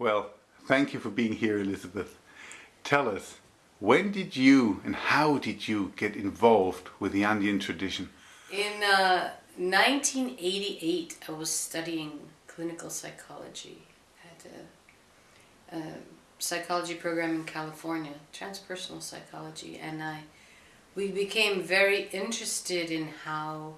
Well, thank you for being here, Elizabeth. Tell us, when did you and how did you get involved with the Andean tradition? In uh, 1988, I was studying clinical psychology at a, a psychology program in California, transpersonal psychology, and I we became very interested in how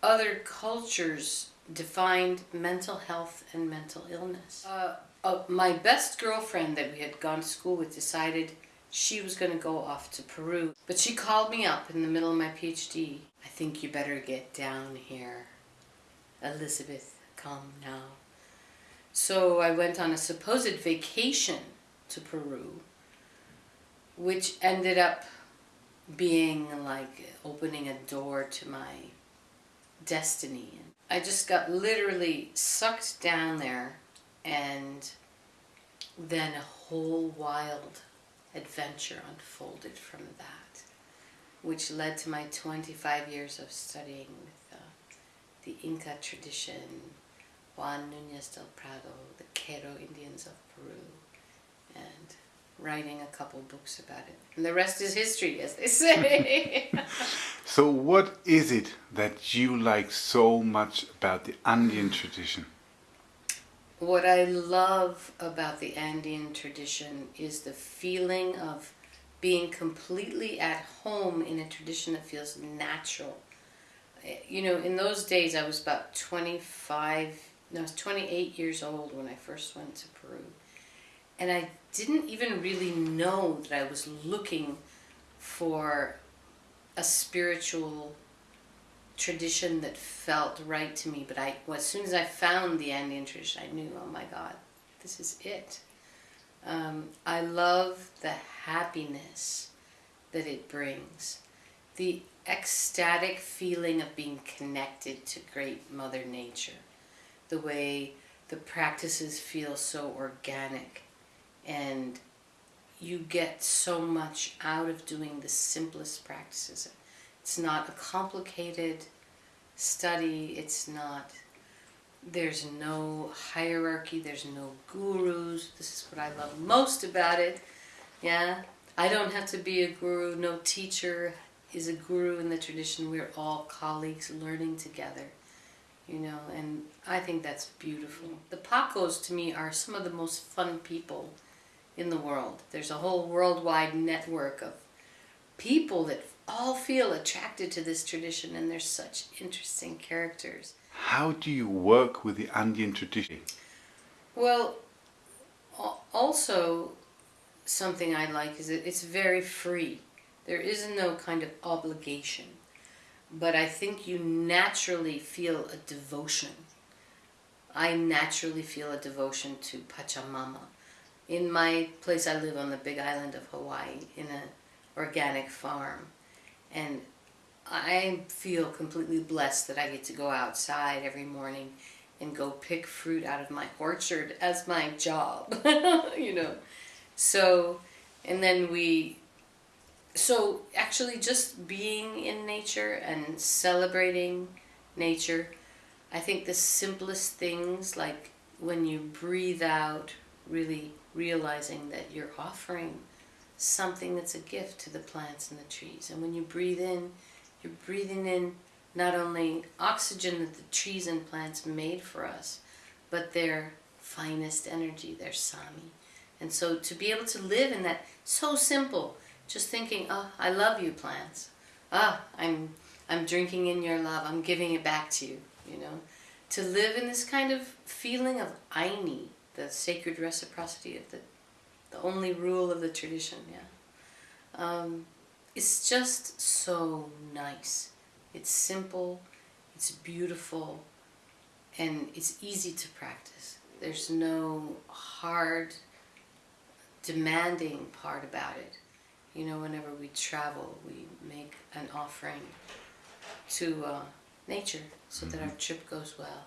other cultures defined mental health and mental illness. Uh, uh, my best girlfriend that we had gone to school with decided she was going to go off to Peru. But she called me up in the middle of my PhD. I think you better get down here. Elizabeth, come now. So I went on a supposed vacation to Peru, which ended up being like opening a door to my destiny. I just got literally sucked down there and then a whole wild adventure unfolded from that, which led to my 25 years of studying with uh, the Inca tradition, Juan Nunez del Prado, the Q'ero Indians of Peru, and writing a couple books about it. And the rest is history, as they say. so what is it that you like so much about the Andean tradition? What I love about the Andean tradition is the feeling of being completely at home in a tradition that feels natural. You know, in those days I was about 25, no, I was 28 years old when I first went to Peru. And I didn't even really know that I was looking for a spiritual tradition that felt right to me. But I, well, as soon as I found the Andean tradition, I knew, oh my God, this is it. Um, I love the happiness that it brings. The ecstatic feeling of being connected to great Mother Nature. The way the practices feel so organic and you get so much out of doing the simplest practices. It's not a complicated study, it's not, there's no hierarchy, there's no gurus. This is what I love most about it. Yeah, I don't have to be a guru, no teacher is a guru in the tradition. We're all colleagues learning together you know, and I think that's beautiful. The Paqos to me are some of the most fun people in the world. There's a whole worldwide network of people that all feel attracted to this tradition and they're such interesting characters. How do you work with the Andean tradition? Well, also something I like is that it's very free. There is no kind of obligation. But I think you naturally feel a devotion. I naturally feel a devotion to Pachamama in my place I live on the big island of Hawaii in an organic farm and I feel completely blessed that I get to go outside every morning and go pick fruit out of my orchard as my job you know. So and then we so actually just being in nature and celebrating nature I think the simplest things like when you breathe out really realizing that you're offering something that's a gift to the plants and the trees. And when you breathe in, you're breathing in not only oxygen that the trees and plants made for us, but their finest energy, their sami. And so to be able to live in that, so simple, just thinking, oh, I love you plants. Ah, I'm, I'm drinking in your love, I'm giving it back to you, you know. To live in this kind of feeling of Ayni, the sacred reciprocity of the, the only rule of the tradition, yeah. Um, it's just so nice. It's simple, it's beautiful, and it's easy to practice. There's no hard, demanding part about it. You know, whenever we travel, we make an offering to uh, nature so that our mm-hmm. trip goes well.